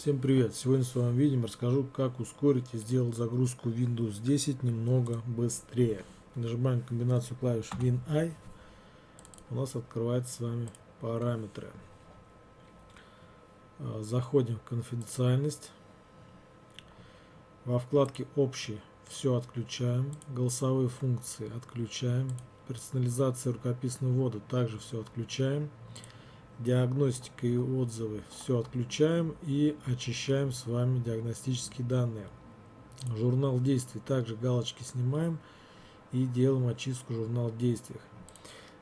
Всем привет! Сегодня в своем видео расскажу, как ускорить и сделать загрузку Windows 10 немного быстрее. Нажимаем комбинацию клавиш Win-I. У нас открывается с вами параметры. А, заходим в конфиденциальность. Во вкладке общий все отключаем. Голосовые функции отключаем. Персонализация рукописного ввода также все отключаем диагностика и отзывы все отключаем и очищаем с вами диагностические данные. Журнал действий также галочки снимаем и делаем очистку журнал действий.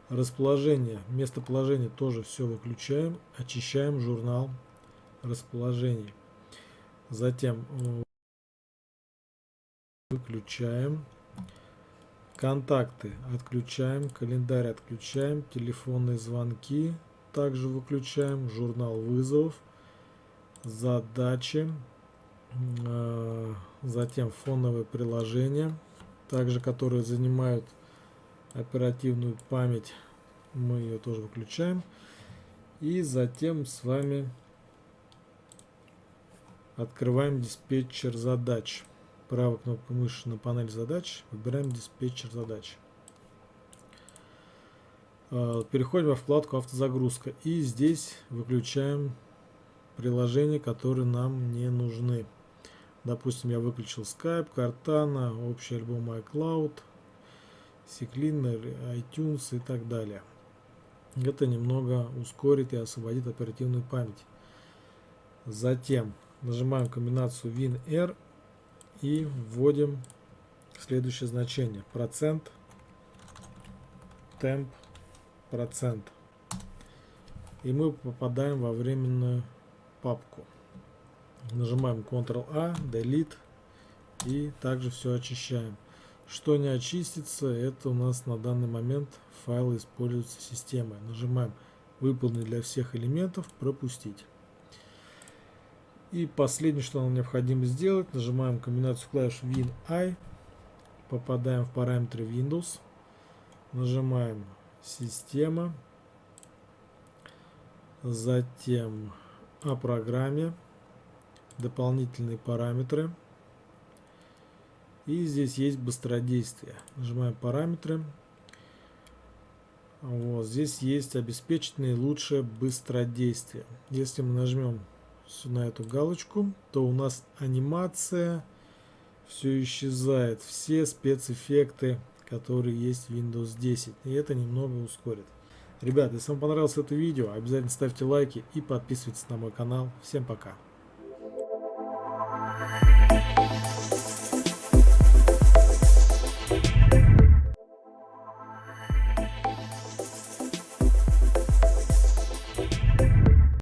Расположение, местоположение тоже все выключаем, очищаем журнал расположений. Затем э, выключаем. Контакты отключаем, календарь отключаем, телефонные звонки также выключаем журнал вызовов, задачи, э, затем фоновые приложения, также которые занимают оперативную память, мы ее тоже выключаем. И затем с вами открываем диспетчер задач. Правой кнопкой мыши на панель задач выбираем диспетчер задач. Э, переходим во вкладку автозагрузка и здесь выключаем приложения, которые нам не нужны. Допустим, я выключил Skype, Cortana, общий альбом iCloud, Secliner, iTunes и так далее. Это немного ускорит и освободит оперативную память. Затем нажимаем комбинацию WinR и вводим следующее значение. Процент, темп, процент. И мы попадаем во временную папку. Нажимаем Ctrl-A, Delete и также все очищаем. Что не очистится, это у нас на данный момент файлы используются системой. Нажимаем выполнить для всех элементов, пропустить. И последнее, что нам необходимо сделать, нажимаем комбинацию клавиш Win-I, попадаем в параметры Windows, нажимаем система, затем о программе, дополнительные параметры. И здесь есть быстродействие. Нажимаем параметры. Вот здесь есть обеспечить наилучшее быстродействие. Если мы нажмем на эту галочку, то у нас анимация все исчезает. Все спецэффекты который есть в Windows 10. И это немного ускорит. Ребят, если вам понравилось это видео, обязательно ставьте лайки и подписывайтесь на мой канал. Всем пока!